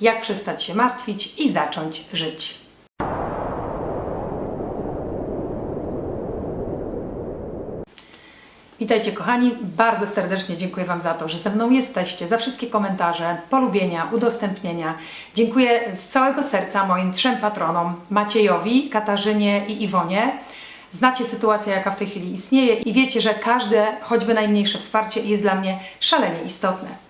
jak przestać się martwić i zacząć żyć. Witajcie kochani, bardzo serdecznie dziękuję Wam za to, że ze mną jesteście, za wszystkie komentarze, polubienia, udostępnienia. Dziękuję z całego serca moim trzem patronom, Maciejowi, Katarzynie i Iwonie. Znacie sytuację, jaka w tej chwili istnieje i wiecie, że każde, choćby najmniejsze wsparcie jest dla mnie szalenie istotne.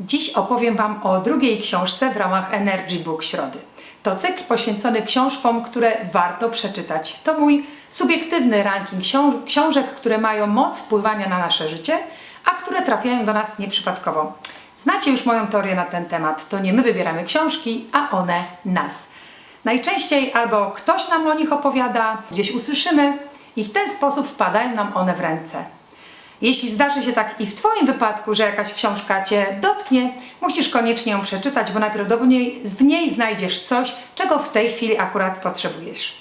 Dziś opowiem Wam o drugiej książce w ramach Energy Book Środy. To cykl poświęcony książkom, które warto przeczytać. To mój subiektywny ranking książ książek, które mają moc wpływania na nasze życie, a które trafiają do nas nieprzypadkowo. Znacie już moją teorię na ten temat. To nie my wybieramy książki, a one nas. Najczęściej albo ktoś nam o nich opowiada, gdzieś usłyszymy i w ten sposób wpadają nam one w ręce. Jeśli zdarzy się tak i w Twoim wypadku, że jakaś książka Cię dotknie, musisz koniecznie ją przeczytać, bo najprawdopodobniej w niej znajdziesz coś, czego w tej chwili akurat potrzebujesz.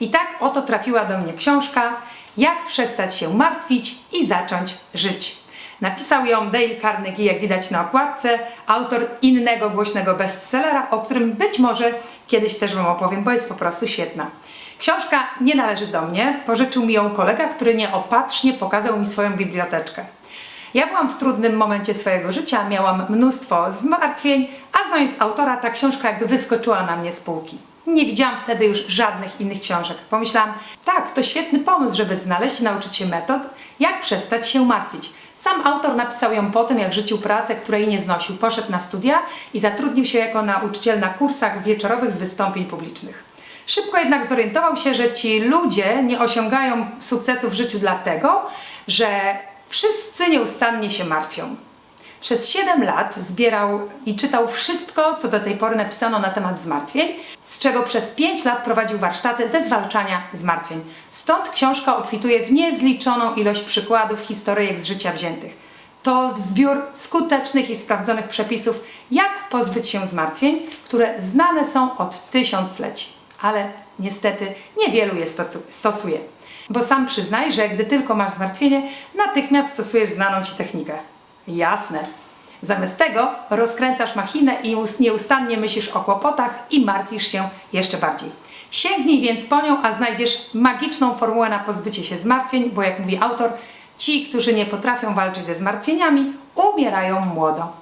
I tak oto trafiła do mnie książka Jak przestać się martwić i zacząć żyć. Napisał ją Dale Carnegie, jak widać na okładce, autor innego głośnego bestsellera, o którym być może kiedyś też Wam opowiem, bo jest po prostu świetna. Książka nie należy do mnie, pożyczył mi ją kolega, który nieopatrznie pokazał mi swoją biblioteczkę. Ja byłam w trudnym momencie swojego życia, miałam mnóstwo zmartwień, a znając autora, ta książka jakby wyskoczyła na mnie z półki. Nie widziałam wtedy już żadnych innych książek. Pomyślałam, tak, to świetny pomysł, żeby znaleźć i nauczyć się metod, jak przestać się martwić. Sam autor napisał ją po tym, jak rzucił pracę, której nie znosił. Poszedł na studia i zatrudnił się jako nauczyciel na kursach wieczorowych z wystąpień publicznych. Szybko jednak zorientował się, że ci ludzie nie osiągają sukcesu w życiu dlatego, że wszyscy nieustannie się martwią. Przez 7 lat zbierał i czytał wszystko, co do tej pory napisano na temat zmartwień, z czego przez 5 lat prowadził warsztaty ze zwalczania zmartwień. Stąd książka obfituje w niezliczoną ilość przykładów, historyjek z życia wziętych. To zbiór skutecznych i sprawdzonych przepisów, jak pozbyć się zmartwień, które znane są od tysiącleci. Ale niestety niewielu je stosuje. Bo sam przyznaj, że gdy tylko masz zmartwienie, natychmiast stosujesz znaną Ci technikę. Jasne. Zamiast tego rozkręcasz machinę i nieustannie myślisz o kłopotach i martwisz się jeszcze bardziej. Sięgnij więc po nią, a znajdziesz magiczną formułę na pozbycie się zmartwień, bo jak mówi autor, ci, którzy nie potrafią walczyć ze zmartwieniami, umierają młodo.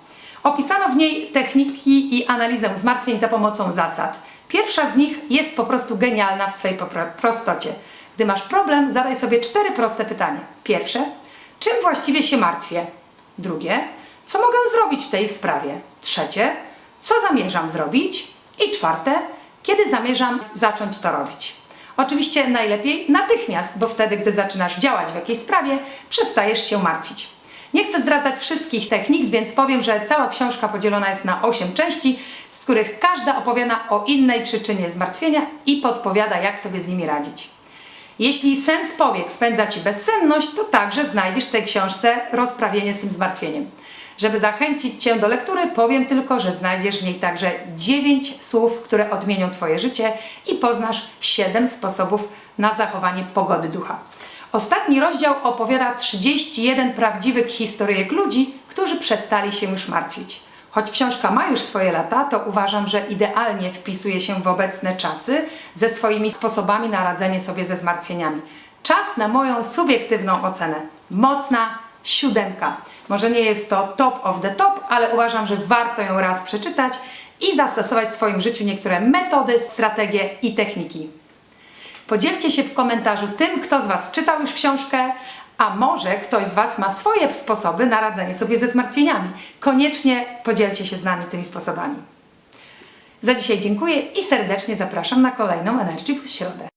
Opisano w niej techniki i analizę zmartwień za pomocą zasad. Pierwsza z nich jest po prostu genialna w swej prostocie. Gdy masz problem, zadaj sobie cztery proste pytania. Pierwsze, czym właściwie się martwię? Drugie, co mogę zrobić w tej sprawie? Trzecie, co zamierzam zrobić? I czwarte, kiedy zamierzam zacząć to robić? Oczywiście najlepiej natychmiast, bo wtedy, gdy zaczynasz działać w jakiejś sprawie, przestajesz się martwić. Nie chcę zdradzać wszystkich technik, więc powiem, że cała książka podzielona jest na 8 części, z których każda opowiada o innej przyczynie zmartwienia i podpowiada, jak sobie z nimi radzić. Jeśli sens powiek spędza Ci bezsenność, to także znajdziesz w tej książce rozprawienie z tym zmartwieniem. Żeby zachęcić Cię do lektury, powiem tylko, że znajdziesz w niej także 9 słów, które odmienią Twoje życie i poznasz 7 sposobów na zachowanie pogody ducha. Ostatni rozdział opowiada 31 prawdziwych historyjek ludzi, którzy przestali się już martwić. Choć książka ma już swoje lata, to uważam, że idealnie wpisuje się w obecne czasy ze swoimi sposobami na radzenie sobie ze zmartwieniami. Czas na moją subiektywną ocenę. Mocna siódemka. Może nie jest to top of the top, ale uważam, że warto ją raz przeczytać i zastosować w swoim życiu niektóre metody, strategie i techniki. Podzielcie się w komentarzu tym, kto z Was czytał już książkę, a może ktoś z Was ma swoje sposoby na radzenie sobie ze zmartwieniami. Koniecznie podzielcie się z nami tymi sposobami. Za dzisiaj dziękuję i serdecznie zapraszam na kolejną Energy Plus Środę.